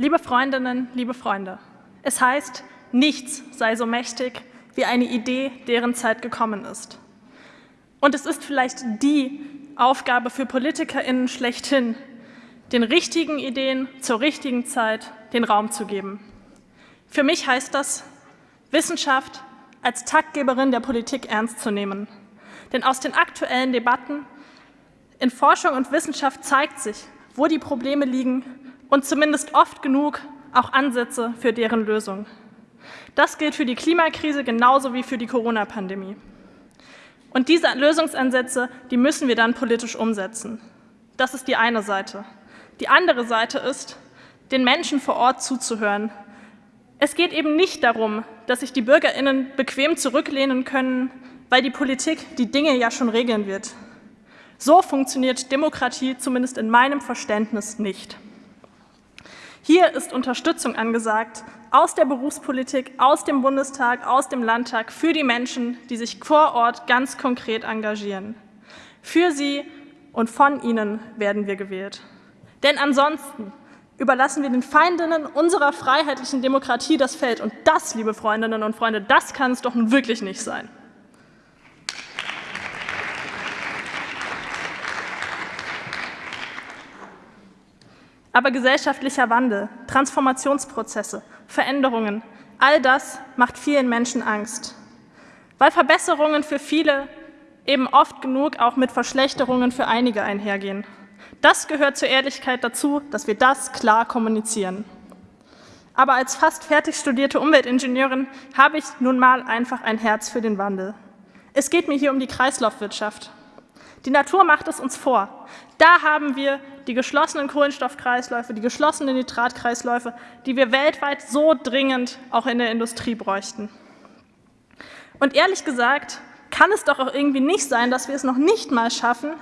Liebe Freundinnen, liebe Freunde, es heißt, nichts sei so mächtig wie eine Idee, deren Zeit gekommen ist. Und es ist vielleicht die Aufgabe für PolitikerInnen schlechthin, den richtigen Ideen zur richtigen Zeit den Raum zu geben. Für mich heißt das, Wissenschaft als Taktgeberin der Politik ernst zu nehmen. Denn aus den aktuellen Debatten in Forschung und Wissenschaft zeigt sich, wo die Probleme liegen und zumindest oft genug auch Ansätze für deren Lösung. Das gilt für die Klimakrise genauso wie für die Corona-Pandemie. Und diese Lösungsansätze, die müssen wir dann politisch umsetzen. Das ist die eine Seite. Die andere Seite ist, den Menschen vor Ort zuzuhören. Es geht eben nicht darum, dass sich die BürgerInnen bequem zurücklehnen können, weil die Politik die Dinge ja schon regeln wird. So funktioniert Demokratie zumindest in meinem Verständnis nicht. Hier ist Unterstützung angesagt aus der Berufspolitik, aus dem Bundestag, aus dem Landtag für die Menschen, die sich vor Ort ganz konkret engagieren. Für sie und von ihnen werden wir gewählt. Denn ansonsten überlassen wir den Feindinnen unserer freiheitlichen Demokratie das Feld. Und das, liebe Freundinnen und Freunde, das kann es doch nun wirklich nicht sein. Aber gesellschaftlicher Wandel, Transformationsprozesse, Veränderungen, all das macht vielen Menschen Angst. Weil Verbesserungen für viele eben oft genug auch mit Verschlechterungen für einige einhergehen. Das gehört zur Ehrlichkeit dazu, dass wir das klar kommunizieren. Aber als fast fertig studierte Umweltingenieurin habe ich nun mal einfach ein Herz für den Wandel. Es geht mir hier um die Kreislaufwirtschaft. Die Natur macht es uns vor. Da haben wir die geschlossenen Kohlenstoffkreisläufe, die geschlossenen Nitratkreisläufe, die wir weltweit so dringend auch in der Industrie bräuchten. Und ehrlich gesagt kann es doch auch irgendwie nicht sein, dass wir es noch nicht mal schaffen,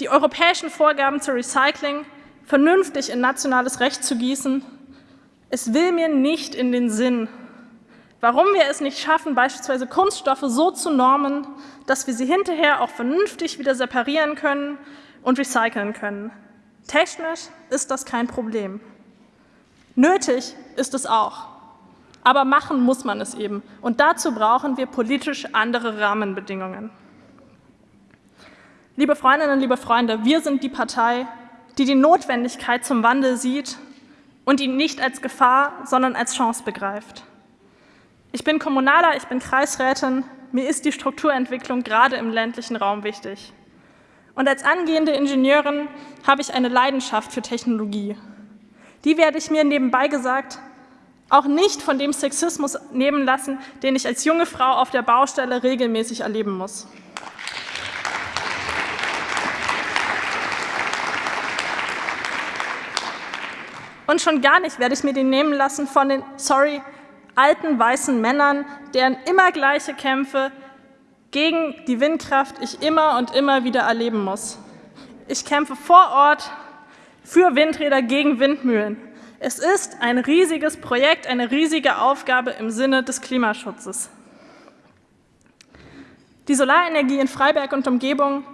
die europäischen Vorgaben zur Recycling vernünftig in nationales Recht zu gießen. Es will mir nicht in den Sinn, warum wir es nicht schaffen, beispielsweise Kunststoffe so zu normen, dass wir sie hinterher auch vernünftig wieder separieren können und recyceln können. Technisch ist das kein Problem. Nötig ist es auch. Aber machen muss man es eben. Und dazu brauchen wir politisch andere Rahmenbedingungen. Liebe Freundinnen, liebe Freunde, wir sind die Partei, die die Notwendigkeit zum Wandel sieht und ihn nicht als Gefahr, sondern als Chance begreift. Ich bin Kommunaler, ich bin Kreisrätin, mir ist die Strukturentwicklung gerade im ländlichen Raum wichtig. Und als angehende Ingenieurin habe ich eine Leidenschaft für Technologie. Die werde ich mir nebenbei gesagt auch nicht von dem Sexismus nehmen lassen, den ich als junge Frau auf der Baustelle regelmäßig erleben muss. Und schon gar nicht werde ich mir den nehmen lassen von den, sorry, alten weißen Männern, deren immer gleiche Kämpfe gegen die Windkraft ich immer und immer wieder erleben muss. Ich kämpfe vor Ort für Windräder gegen Windmühlen. Es ist ein riesiges Projekt, eine riesige Aufgabe im Sinne des Klimaschutzes. Die Solarenergie in Freiberg und Umgebung,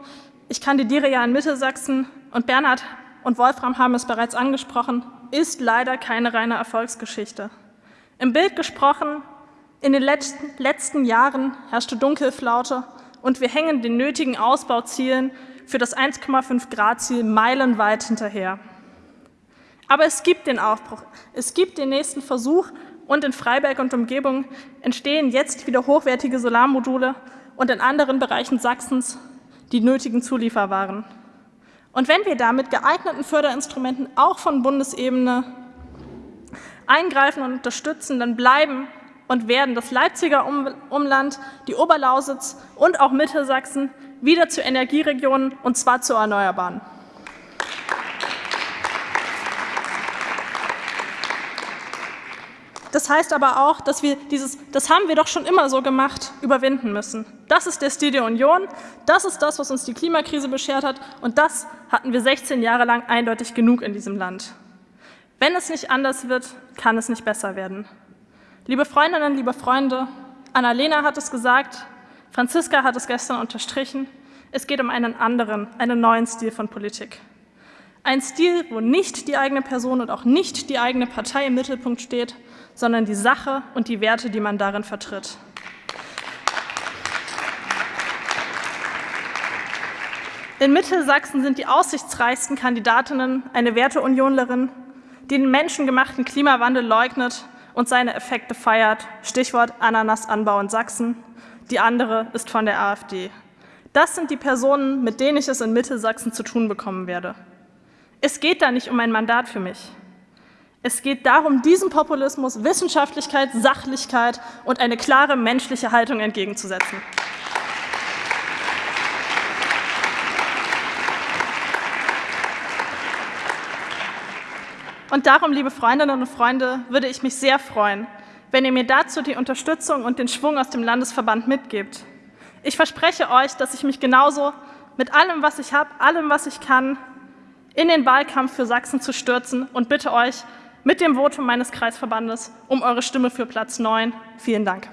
ich kandidiere ja in Mittelsachsen und Bernhard und Wolfram haben es bereits angesprochen, ist leider keine reine Erfolgsgeschichte. Im Bild gesprochen, in den letzten, Jahren herrschte Dunkelflaute und wir hängen den nötigen Ausbauzielen für das 1,5 Grad Ziel meilenweit hinterher. Aber es gibt den Aufbruch, es gibt den nächsten Versuch und in Freiberg und Umgebung entstehen jetzt wieder hochwertige Solarmodule und in anderen Bereichen Sachsens die nötigen Zulieferwaren. Und wenn wir da mit geeigneten Förderinstrumenten auch von Bundesebene eingreifen und unterstützen, dann bleiben und werden das Leipziger Umland, die Oberlausitz und auch Mittelsachsen wieder zu Energieregionen, und zwar zu Erneuerbaren. Das heißt aber auch, dass wir dieses, das haben wir doch schon immer so gemacht, überwinden müssen. Das ist der Stil der Union, das ist das, was uns die Klimakrise beschert hat, und das hatten wir 16 Jahre lang eindeutig genug in diesem Land. Wenn es nicht anders wird, kann es nicht besser werden. Liebe Freundinnen, liebe Freunde, Annalena hat es gesagt, Franziska hat es gestern unterstrichen, es geht um einen anderen, einen neuen Stil von Politik. Ein Stil, wo nicht die eigene Person und auch nicht die eigene Partei im Mittelpunkt steht, sondern die Sache und die Werte, die man darin vertritt. In Mittelsachsen sind die aussichtsreichsten Kandidatinnen eine Werteunionlerin, die den menschengemachten Klimawandel leugnet und seine Effekte feiert, Stichwort Ananasanbau in Sachsen. Die andere ist von der AfD. Das sind die Personen, mit denen ich es in Mittelsachsen zu tun bekommen werde. Es geht da nicht um ein Mandat für mich. Es geht darum, diesem Populismus Wissenschaftlichkeit, Sachlichkeit und eine klare menschliche Haltung entgegenzusetzen. Und darum, liebe Freundinnen und Freunde, würde ich mich sehr freuen, wenn ihr mir dazu die Unterstützung und den Schwung aus dem Landesverband mitgebt. Ich verspreche euch, dass ich mich genauso mit allem, was ich habe, allem, was ich kann, in den Wahlkampf für Sachsen zu stürzen und bitte euch mit dem Votum meines Kreisverbandes um eure Stimme für Platz 9. Vielen Dank.